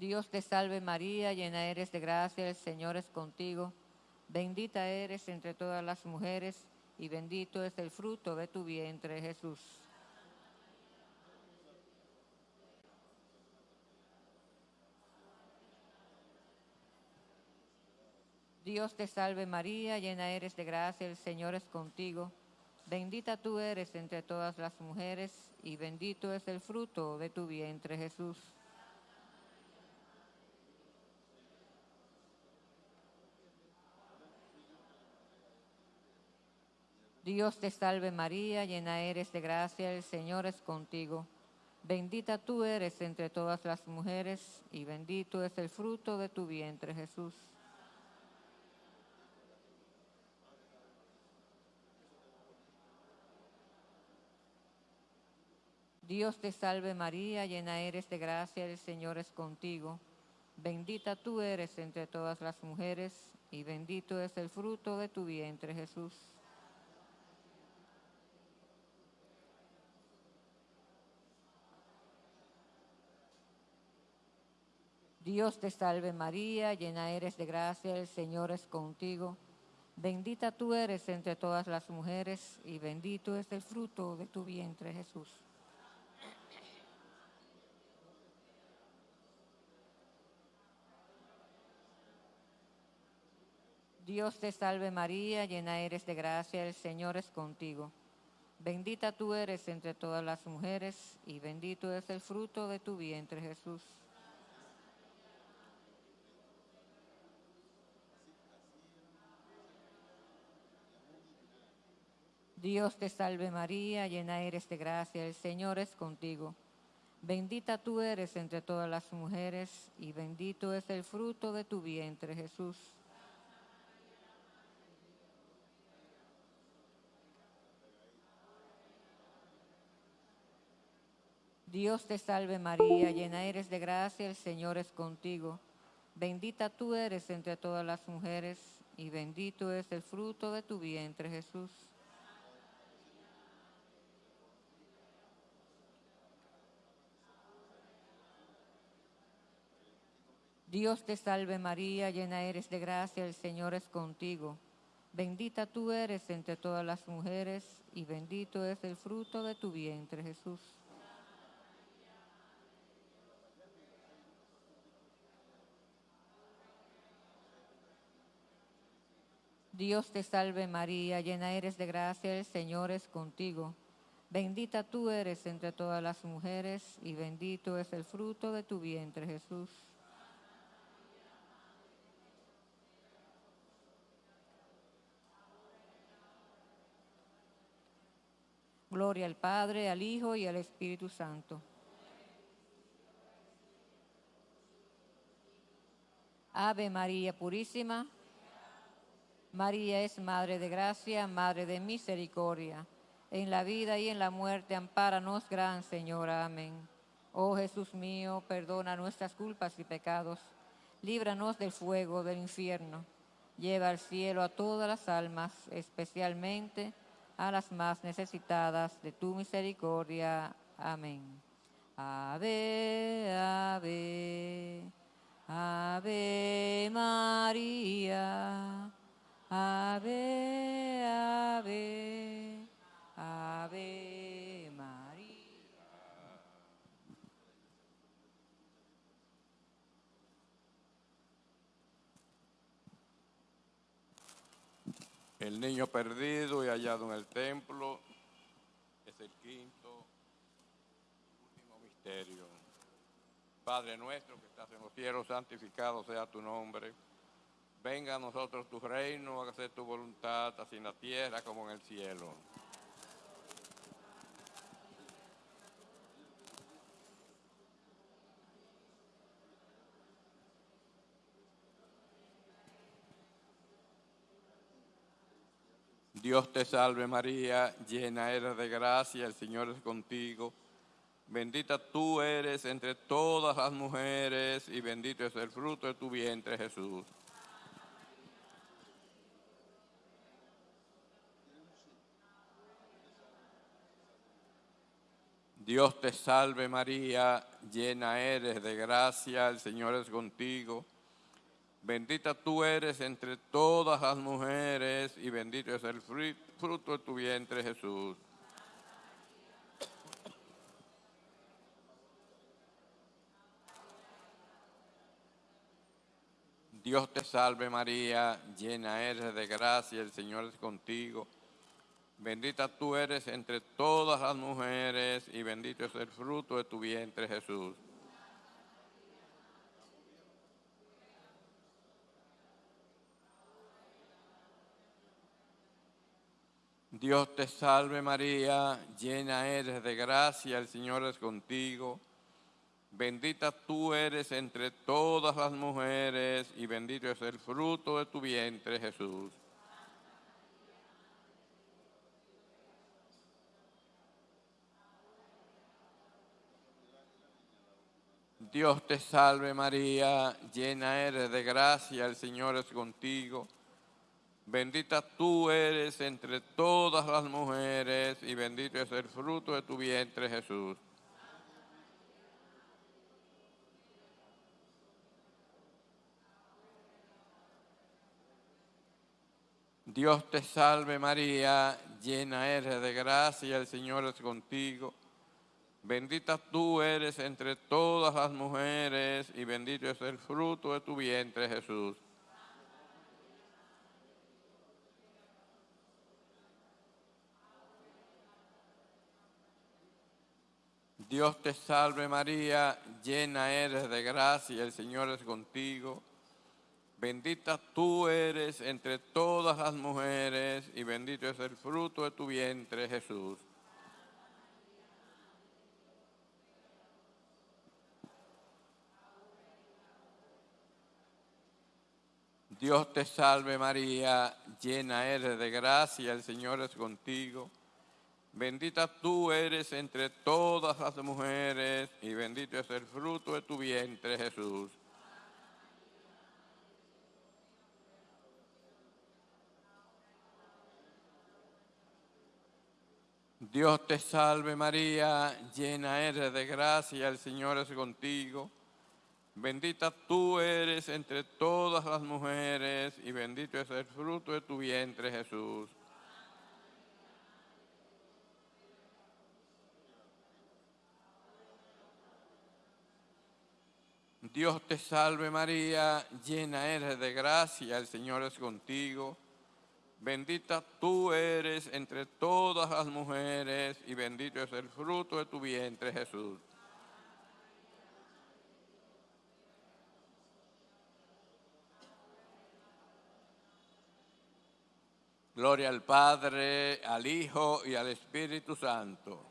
Dios te salve María, llena eres de gracia, el Señor es contigo. Bendita eres entre todas las mujeres y bendito es el fruto de tu vientre, Jesús. Dios te salve María, llena eres de gracia, el Señor es contigo. Bendita tú eres entre todas las mujeres y bendito es el fruto de tu vientre, Jesús. Dios te salve María, llena eres de gracia, el Señor es contigo. Bendita tú eres entre todas las mujeres y bendito es el fruto de tu vientre, Jesús. Dios te salve María, llena eres de gracia, el Señor es contigo. Bendita tú eres entre todas las mujeres y bendito es el fruto de tu vientre, Jesús. Dios te salve María, llena eres de gracia, el Señor es contigo. Bendita tú eres entre todas las mujeres y bendito es el fruto de tu vientre, Jesús. Dios te salve María, llena eres de gracia, el Señor es contigo. Bendita tú eres entre todas las mujeres y bendito es el fruto de tu vientre, Jesús. Dios te salve María, llena eres de gracia, el Señor es contigo. Bendita tú eres entre todas las mujeres y bendito es el fruto de tu vientre, Jesús. Dios te salve María, llena eres de gracia, el Señor es contigo. Bendita tú eres entre todas las mujeres y bendito es el fruto de tu vientre, Jesús. Dios te salve María, llena eres de gracia, el Señor es contigo. Bendita tú eres entre todas las mujeres y bendito es el fruto de tu vientre, Jesús. Dios te salve María, llena eres de gracia, el Señor es contigo. Bendita tú eres entre todas las mujeres y bendito es el fruto de tu vientre, Jesús. Al Padre, al Hijo y al Espíritu Santo. Ave María Purísima, María es Madre de Gracia, Madre de Misericordia. En la vida y en la muerte, ampáranos, Gran Señora. Amén. Oh Jesús mío, perdona nuestras culpas y pecados. Líbranos del fuego del infierno. Lleva al cielo a todas las almas, especialmente a las más necesitadas de tu misericordia. Amén. Ave, ave, ave María. Ave, ave, ave María. El niño perdido y hallado en el templo es el quinto último misterio. Padre nuestro que estás en los cielos, santificado sea tu nombre. Venga a nosotros tu reino, hágase tu voluntad, así en la tierra como en el cielo. Dios te salve María, llena eres de gracia, el Señor es contigo. Bendita tú eres entre todas las mujeres y bendito es el fruto de tu vientre Jesús. Dios te salve María, llena eres de gracia, el Señor es contigo. Bendita tú eres entre todas las mujeres y bendito es el fruto de tu vientre Jesús. Dios te salve María, llena eres de gracia, el Señor es contigo. Bendita tú eres entre todas las mujeres y bendito es el fruto de tu vientre Jesús. Dios te salve María, llena eres de gracia, el Señor es contigo. Bendita tú eres entre todas las mujeres y bendito es el fruto de tu vientre Jesús. Dios te salve María, llena eres de gracia, el Señor es contigo. Bendita tú eres entre todas las mujeres y bendito es el fruto de tu vientre Jesús. Dios te salve María, llena eres de gracia, el Señor es contigo. Bendita tú eres entre todas las mujeres y bendito es el fruto de tu vientre, Jesús. Dios te salve María, llena eres de gracia, el Señor es contigo. Bendita tú eres entre todas las mujeres y bendito es el fruto de tu vientre, Jesús. Dios te salve María, llena eres de gracia, el Señor es contigo. Bendita tú eres entre todas las mujeres y bendito es el fruto de tu vientre Jesús. Dios te salve María, llena eres de gracia, el Señor es contigo. Bendita tú eres entre todas las mujeres y bendito es el fruto de tu vientre Jesús. Dios te salve María, llena eres de gracia, el Señor es contigo. Bendita tú eres entre todas las mujeres y bendito es el fruto de tu vientre Jesús. Gloria al Padre, al Hijo y al Espíritu Santo.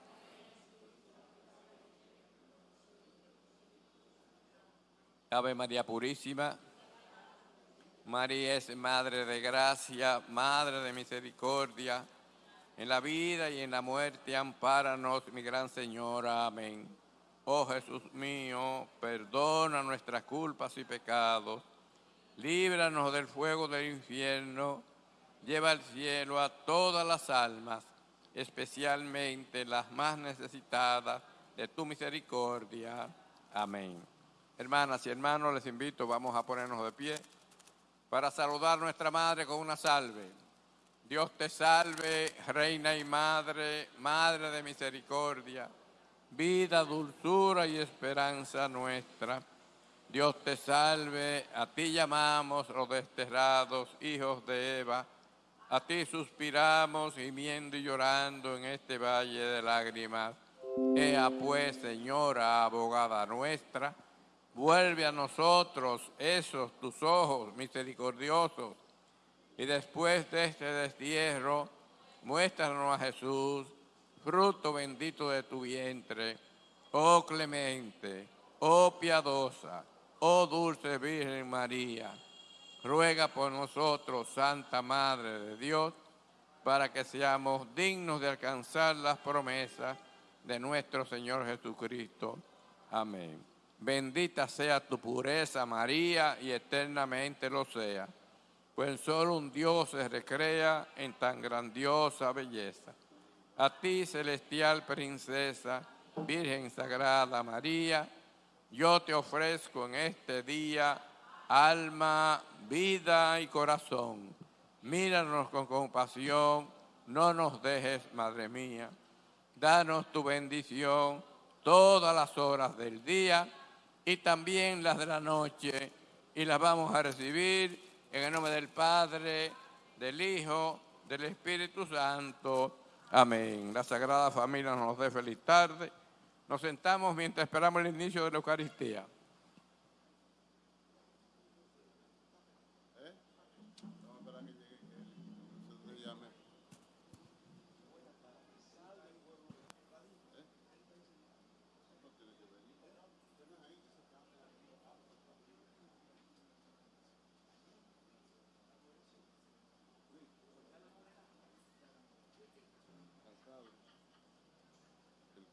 Ave María Purísima. María es Madre de Gracia, Madre de Misericordia. En la vida y en la muerte, ampáranos, mi gran Señora. Amén. Oh Jesús mío, perdona nuestras culpas y pecados. Líbranos del fuego del infierno lleva al cielo a todas las almas, especialmente las más necesitadas de tu misericordia. Amén. Hermanas y hermanos, les invito, vamos a ponernos de pie para saludar a nuestra Madre con una salve. Dios te salve, Reina y Madre, Madre de misericordia, vida, dulzura y esperanza nuestra. Dios te salve, a ti llamamos los desterrados hijos de Eva, a ti suspiramos gimiendo y llorando en este valle de lágrimas. Ea pues, Señora, abogada nuestra, vuelve a nosotros esos tus ojos misericordiosos y después de este destierro, muéstranos a Jesús, fruto bendito de tu vientre, oh clemente, oh piadosa, oh dulce Virgen María ruega por nosotros, Santa Madre de Dios, para que seamos dignos de alcanzar las promesas de nuestro Señor Jesucristo. Amén. Bendita sea tu pureza, María, y eternamente lo sea, pues solo un Dios se recrea en tan grandiosa belleza. A ti, celestial princesa, Virgen Sagrada María, yo te ofrezco en este día alma, vida y corazón. Míranos con compasión, no nos dejes, Madre mía. Danos tu bendición todas las horas del día y también las de la noche. Y las vamos a recibir en el nombre del Padre, del Hijo, del Espíritu Santo. Amén. La Sagrada Familia nos dé feliz tarde. Nos sentamos mientras esperamos el inicio de la Eucaristía.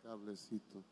Cablecito.